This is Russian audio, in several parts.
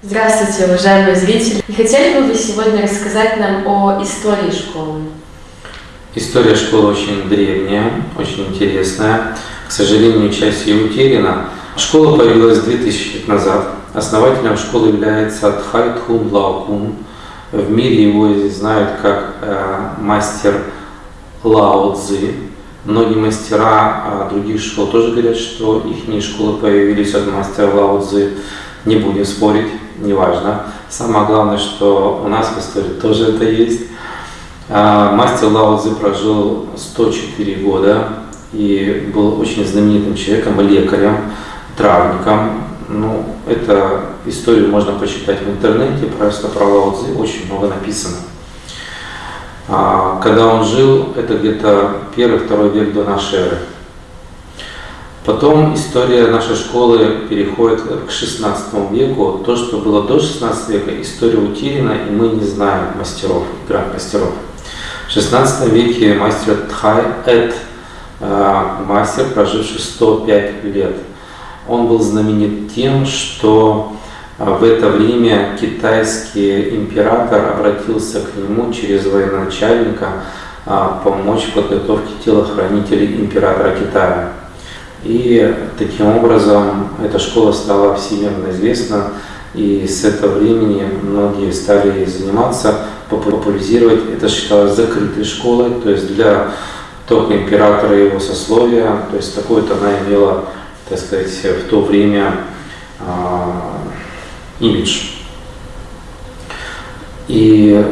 Здравствуйте, уважаемые зрители! Не хотели бы вы сегодня рассказать нам о истории школы? История школы очень древняя, очень интересная. К сожалению, часть ее утеряна. Школа появилась 2000 лет назад. Основателем школы является Тхай Тхун Лаокун. В мире его знают как э, мастер Лао Цзи. Многие мастера а, других школ тоже говорят, что их школы появились от мастера Лао Цзи. Не будем спорить, неважно. Самое главное, что у нас в истории тоже это есть. А, мастер Лао Цзи прожил 104 года и был очень знаменитым человеком, лекарем, травником. Ну, эту историю можно почитать в интернете, просто про Лао Цзи очень много написано. А, когда он жил, это где-то первый-второй век до нашей эры. Потом история нашей школы переходит к 16 веку. То, что было до 16 века, история утеряна, и мы не знаем мастеров, гранд мастеров. В 16 веке мастер Тхай Эд, э, мастер, проживший 105 лет, он был знаменит тем, что э, в это время китайский император обратился к нему через военачальника э, помочь в подготовке телохранителей императора Китая. И таким образом эта школа стала всемирно известна, и с этого времени многие стали заниматься, популяризировать. Это считалось закрытой школой, то есть для только императора и его сословия, то есть такой-то она имела, так сказать, в то время э, имидж. И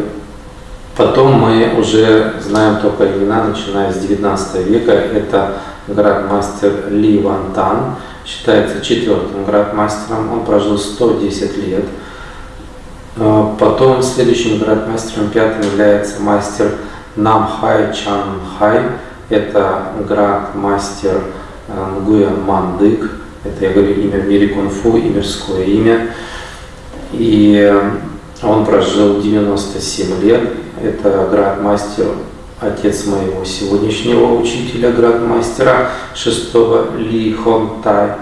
потом мы уже знаем только имена, начиная с 19 века. Это градмастер Ли Ван Тан, считается четвертым градмастером, он прожил 110 лет. А, потом следующим градмастером пятым является мастер Нам Хай Чан Хай, это градмастер а, Нгуя Мандык, это я говорю имя в мире кунг-фу и мирское имя. И он прожил 97 лет, это градмастер отец моего сегодняшнего учителя, градмастера шестого Ли Хон Тай.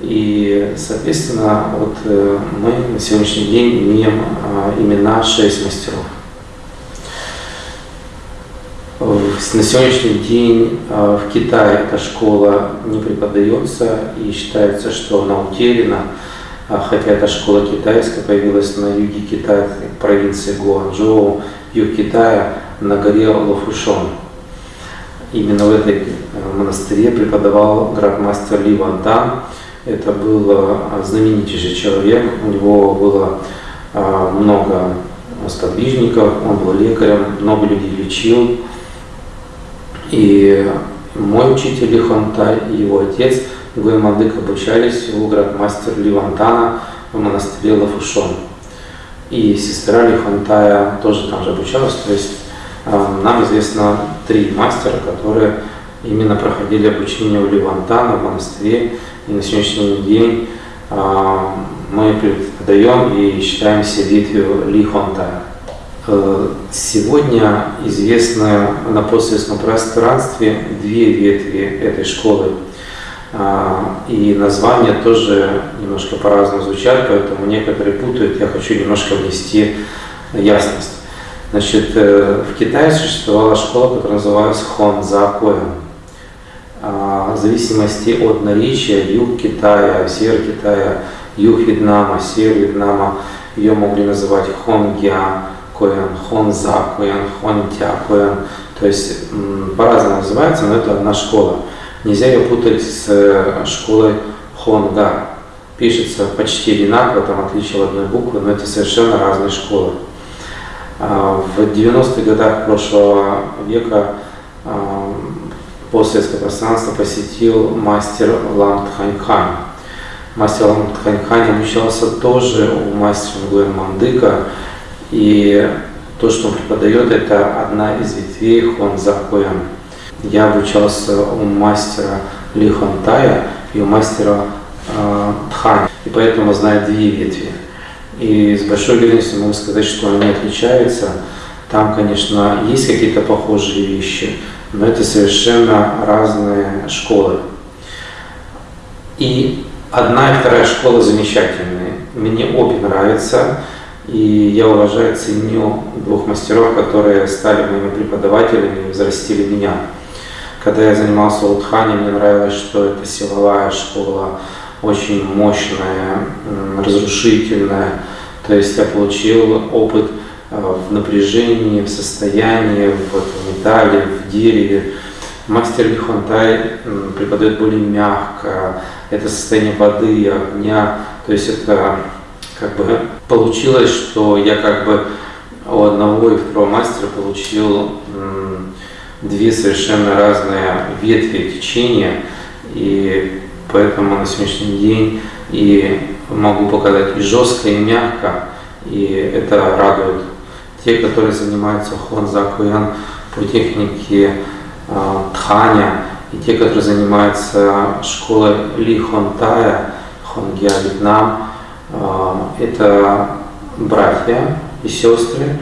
И, соответственно, вот э, мы на сегодняшний день имеем а, имена шесть мастеров. На сегодняшний день а, в Китае эта школа не преподается и считается, что она утеряна, хотя эта школа китайская появилась на юге Китая, провинции Гуанчжоу, юг Китая, на горе Лофушон. Именно в этой э, монастыре преподавал градмастер Ли Ван Тан. Это был э, знаменитейший человек, у него было э, много сподвижников, он был лекарем, много людей лечил. И мой учитель Ли Хонтай и его отец Гуэмадык обучались у градмастера Ли Вантана в монастыре Лафушон. И сестра Ли Хонтая тоже там же обучалась, то есть а, нам известно три мастера, которые именно проходили обучение у Левантана в монастыре. И на сегодняшний день а, мы преподаем и считаемся ветвью Ли Хонтая. Э, сегодня известны на постсоветском пространстве две ветви этой школы. А, и названия тоже немножко по-разному звучат, поэтому некоторые путают. Я хочу немножко внести ясность. Значит, э, в Китае существовала школа, которая называлась Хонзакоем. В зависимости от наречия, юг Китая, север Китая, юг Вьетнама, север Вьетнама, ее могли называть Хонгя Коэн, Хонза Коэн, Хонтя Коэн. То есть по-разному называется, но это одна школа. Нельзя ее путать с э, школой Хонга. Пишется почти одинаково, там отличие в одной буквы, но это совершенно разные школы. А, в 90-х годах прошлого века а, постсоветское пространство посетил мастер Лам Тханьхань. Мастер Лам Тханьхань обучался тоже у мастера Гуэн Мандыка, и то, что он преподает, это одна из ветвей Хонза Хуэн. Я обучался у мастера Ли Хонтая и у мастера э, Тхань, и поэтому знаю две ветви. И с большой уверенностью могу сказать, что они отличаются. Там, конечно, есть какие-то похожие вещи, но это совершенно разные школы. И одна и вторая школа замечательные. мне обе нравятся. И я уважаю, ценю двух мастеров, которые стали моими преподавателями и взрастили меня. Когда я занимался Утхани, мне нравилось, что это силовая школа, очень мощная, разрушительная. То есть я получил опыт э, в напряжении, в состоянии, в металле, в дереве. Мастер Лихонтай преподает более мягко, это состояние воды, огня, то есть это как бы получилось, что я как бы у одного и второго мастера получил две совершенно разные ветви течения, и поэтому на сегодняшний день и могу показать и жестко, и мягко, и это радует. Те, которые занимаются хонзакуян по технике э, тханя, и те, которые занимаются школой Ли Хонтая, Хонгья Вьетнам, э, это братья и сестры,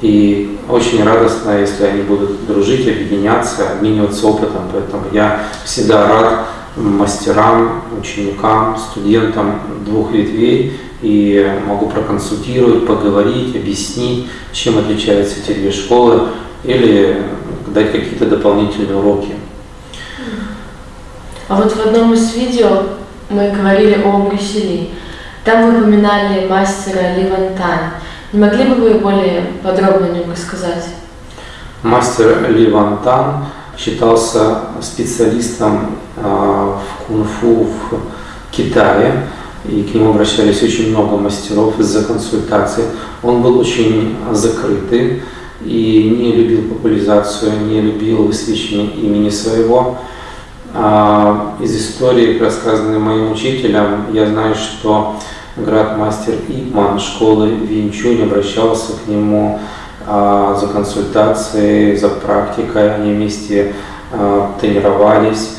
и очень радостно, если они будут дружить, объединяться, обмениваться опытом. Поэтому я всегда рад мастерам, ученикам, студентам двух ветвей и могу проконсультировать, поговорить, объяснить, чем отличаются эти две школы или дать какие-то дополнительные уроки. А вот в одном из видео мы говорили о Брюсселе. Там вы упоминали мастера Ливантан. Не могли бы вы более подробно о нем рассказать? Мастер Ли Ван считался специалистом а, в кунг-фу в Китае, и к нему обращались очень много мастеров из-за консультаций. Он был очень закрытый и не любил популяризацию, не любил высвечивание имени своего. А, из истории, рассказанной моим учителем, я знаю, что град-мастер Ипман школы Винчунь обращался к нему а, за консультацией, за практикой, они вместе а, тренировались.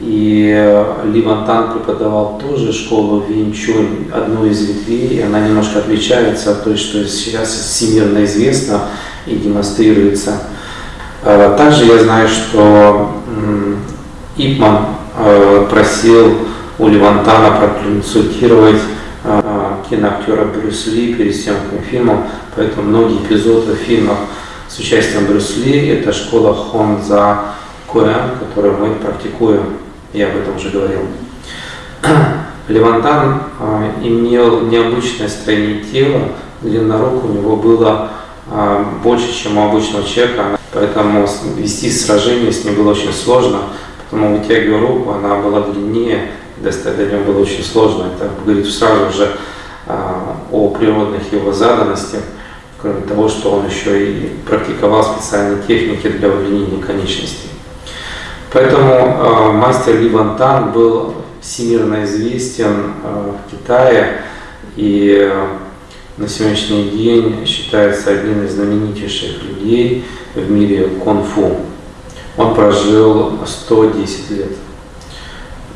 И Ли Вантан преподавал тоже школу Винчунь, одну из ветвей, она немножко отличается от той, что сейчас всемирно известно и демонстрируется. А, также я знаю, что Ипман а, просил у Левантана проконсультировать киноактера Брюс Ли перед съемкой фильма, поэтому многие эпизоды в с участием Брюс Ли – это школа Хонза Куэн, которую мы практикуем, я об этом уже говорил. Левантан а, имел необычное строение тела, длина рук у него было а, больше, чем у обычного человека, поэтому вести сражение с ним было очень сложно, потому вытягивая руку, она была длиннее, достать до него было очень сложно. Это говорит сразу же а, о природных его заданностях, кроме того, что он еще и практиковал специальные техники для удлинения конечностей. Поэтому э, мастер Ли Вантан был всемирно известен э, в Китае и на сегодняшний день считается одним из знаменитейших людей в мире кунг-фу. Он прожил 110 лет.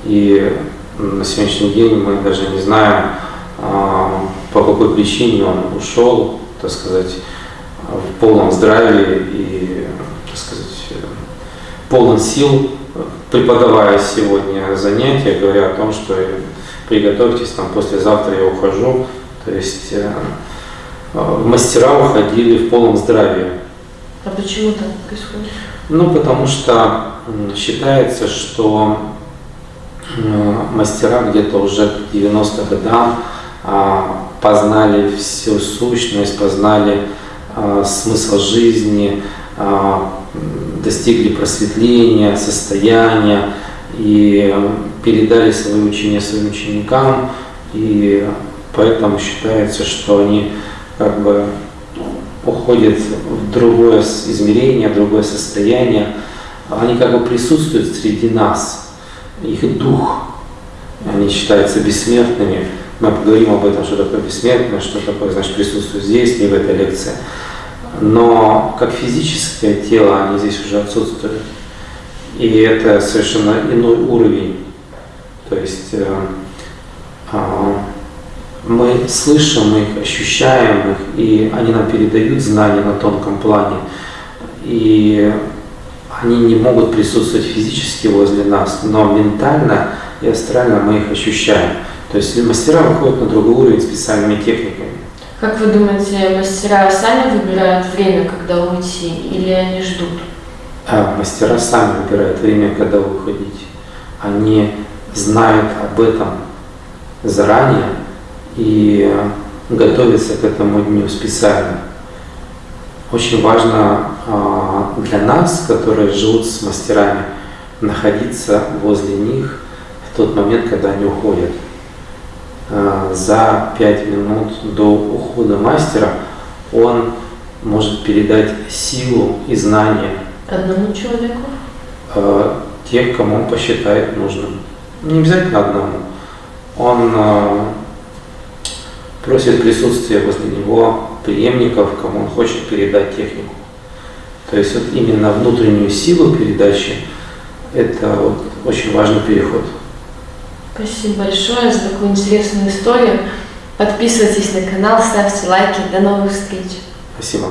И на сегодняшний день мы даже не знаем, а, по какой причине он ушел, так сказать, в полном здравии и, так сказать, полон сил, преподавая сегодня занятия, говоря о том, что приготовьтесь, там послезавтра я ухожу. То есть э, мастера уходили в полном здравии. А почему так происходит? Ну, потому что считается, что мастера где-то уже к 90 годам а, познали всю сущность, познали а, смысл жизни, а, достигли просветления, состояния и передали свои учения своим ученикам. И поэтому считается, что они как бы уходят в другое измерение, в другое состояние. Они как бы присутствуют среди нас – их дух, они считаются бессмертными. Мы поговорим об этом, что такое бессмертное, что такое, значит, присутствует здесь, не в этой лекции. Но как физическое тело они здесь уже отсутствуют. И это совершенно иной уровень. То есть э, э, мы слышим их, ощущаем их, и они нам передают знания на тонком плане. И они не могут присутствовать физически возле нас, но ментально и астрально мы их ощущаем. То есть мастера выходят на другой уровень специальными техниками. Как вы думаете, мастера сами выбирают время, когда уйти, или они ждут? А мастера сами выбирают время, когда выходить. Они знают об этом заранее и готовятся к этому дню специально. Очень важно а, для нас, которые живут с мастерами, находиться возле них в тот момент, когда они уходят. А, за пять минут до ухода мастера он может передать силу и знания Одному человеку? э, тех, кому он посчитает нужным. Не обязательно одному. Он просит присутствия возле него преемников, кому он хочет передать технику. То есть вот именно внутреннюю силу передачи – это вот очень важный переход. Спасибо большое за такую интересную историю. Подписывайтесь на канал, ставьте лайки. До новых встреч. Спасибо.